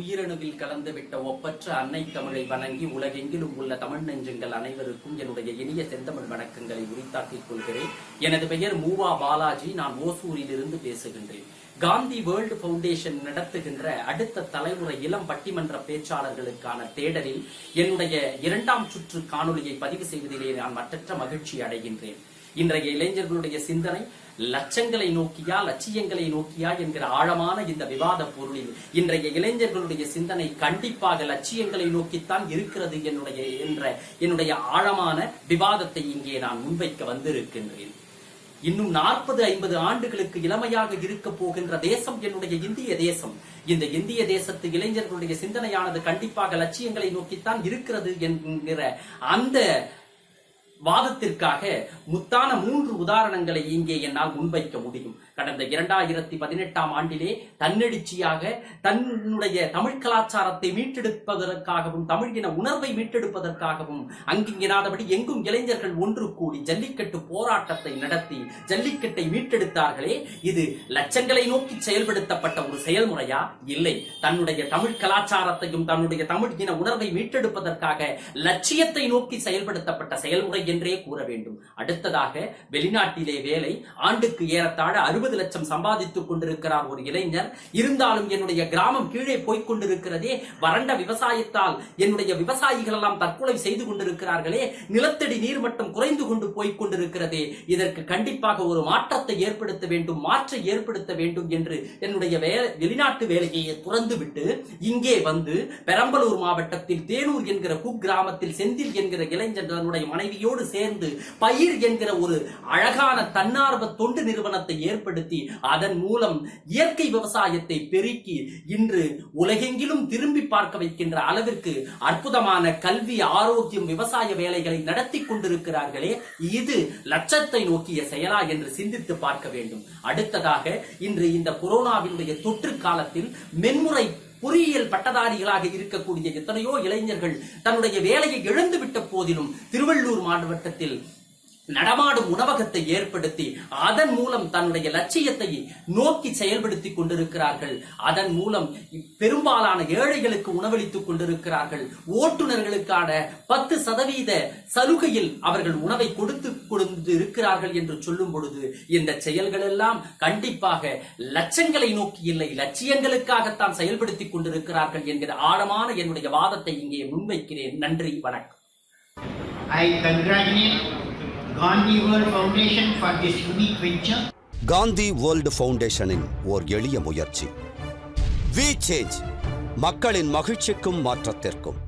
உயிரணுவில் கலந்துவிட்ட ஒப்பற்ற அன்னை தமிழை வணங்கி உலகெங்கிலும் உள்ள தமிழ் நெஞ்சங்கள் அனைவருக்கும் என்னுடைய இனிய செந்தமிழ் வணக்கங்களை உரித்தாக்கிக் கொள்கிறேன். எனது பெயர் மூவா பாலாஜி. நான் ஓசூரிலிருந்து பேசுகின்றேன். காந்தி வேர்ல்டு பவுண்டேஷன் நடத்துகின்ற அடுத்த தலைமுறை இளம் பட்டிமன்ற பேச்சாளர்களுக்கான தேடலில் என்னுடைய இரண்டாம் சுற்று காணொளியை பதிவு செய்வதிலே நான் மற்றற்ற மகிழ்ச்சி அடைகின்றேன். இன்றைய இளைஞர்களுடைய சிந்தனை லட்சங்களை நோக்கியா லட்சியங்களை நோக்கியா என்கிற ஆழமான இந்த விவாத பொருளில் இன்றைய இளைஞர்களுடைய சிந்தனை கண்டிப்பாக லட்சியங்களை நோக்கித்தான் இருக்கிறது என்னுடைய என்ற என்னுடைய ஆழமான விவாதத்தை இங்கே நான் முன்வைக்க வந்திருக்கின்றேன். இன்னும் நாற்பது ஐம்பது ஆண்டுகளுக்கு இளமையாக இருக்க போகின்ற தேசம் என்னுடைய இந்திய தேசம். இந்த இந்திய தேசத்து இளைஞர்களுடைய சிந்தனையானது கண்டிப்பாக லட்சியங்களை நோக்கித்தான் இருக்கிறது என்கிற அந்த வாதத்திற்காக முத்தான மூன்று உதாரணங்களை இங்கே என்னால் முன்வைக்க முடியும். கடந்த இரண்டாயிரத்தி பதினெட்டாம் ஆண்டிலே தன்னெழுச்சியாக தன்னுடைய தமிழ் கலாச்சாரத்தை மீட்டெடுப்பதற்காகவும் தமிழ் இன உணர்வை மீட்டெடுப்பதற்காகவும் அங்கிங்கினாதபடி எங்கும் இளைஞர்கள் ஒன்று கூடி ஜல்லிக்கட்டு போராட்டத்தை நடத்தி ஜல்லிக்கட்டை மீட்டெடுத்தார்களே இது லட்சங்களை நோக்கி செயல்படுத்தப்பட்ட ஒரு செயல்முறையா? இல்லை. தன்னுடைய தமிழ் கலாச்சாரத்தையும் தன்னுடைய தமிழ் இன உணர்வை மீட்டெடுப்பதற்காக லட்சியத்தை நோக்கி செயல்படுத்தப்பட்ட செயல்முறை என்றே கூற வேண்டும். அடுத்ததாக வெளிநாட்டிலே வேலை ஆண்டுக்கு ஏறத்தாழ அறுபது லட்சம் சம்பாதித்துக் கொண்டிருக்கிறார் ஒரு இளைஞர். இருந்தாலும் என்னுடைய கிராமம் கீழே போய்க் கொண்டிருக்கிறதே வறண்ட விவசாயத்தால் என்னுடைய விவசாயிகள் எல்லாம் தற்கொலை செய்து கொண்டிருக்கிறார்களே நிலத்தடி நீர் மட்டம் குறைந்து கொண்டு போய்க் கொண்டிருக்கிறதே இதற்கு கண்டிப்பாக ஒரு மாற்றத்தை ஏற்படுத்த வேண்டும் மாற்றை ஏற்படுத்த வேண்டும் என்று என்னுடைய வெளிநாட்டு வேலையை துறந்துவிட்டு இங்கே வந்து பெரம்பலூர் மாவட்டத்தில் தேனூர் என்கிற குக்கிராமத்தில் செந்தில் என்கிற இளைஞர் தன்னுடைய மனைவியோடு சேர்ந்து பயிர் என்கிற ஒரு அழகான தன்னார்வ தொண்டு நிறுவனத்தை ஏற்படுத்தி அதன் மூலம் இயற்கை விவசாயத்தை பெருக்கி இன்று உலகெங்கிலும் திரும்பி பார்க்க வைக்கின்ற அளவிற்கு அற்புதமான கல்வி ஆரோக்கியம் விவசாய வேலைகளை நடத்தி கொண்டிருக்கிறார்களே. இது லட்சத்தை நோக்கிய செயலா என்று சிந்தித்து பார்க்க வேண்டும். அடுத்ததாக இன்று இந்த கொரோனாவினுடைய தொற்று காலத்தில் மென்முறை பொறியியல் பட்டதாரிகளாக இருக்கக்கூடிய எத்தனையோ இளைஞர்கள் தன்னுடைய வேலையை இழந்துவிட்ட போதிலும் திருவள்ளூர் மாவட்டத்தில் நடமாடும் உணவகத்தை ஏற்படுத்தி அதன் மூலம் தன்னுடைய லட்சியத்தை நோக்கி செயல்படுத்திக் கொண்டிருக்கிறார்கள். அதன் மூலம் பெரும்பாலான ஏழைகளுக்கு உணவளித்துக் கொண்டிருக்கிறார்கள். ஓட்டுநர்களுக்கான பத்து சதவீத சலுகையில் அவர்கள் உணவை கொடுத்து கொடுத்து இருக்கிறார்கள் என்று சொல்லும் பொழுது இந்த செயல்கள் எல்லாம் கண்டிப்பாக லட்சங்களை நோக்கி இல்லை லட்சியங்களுக்காகத்தான் செயல்படுத்திக் கொண்டிருக்கிறார்கள் என்கிற ஆழமான என்னுடைய வாதத்தை இங்கே முன்வைக்கிறேன். நன்றி வணக்கம். I congratulate Gandhi world foundation for this unique venture Gandhi world ஃபவுண்டேஷனின் ஓர் எளிய முயற்சி. வி சேஞ்ச் மக்களின் மகிழ்ச்சிக்கும் மாற்றத்திற்கும்.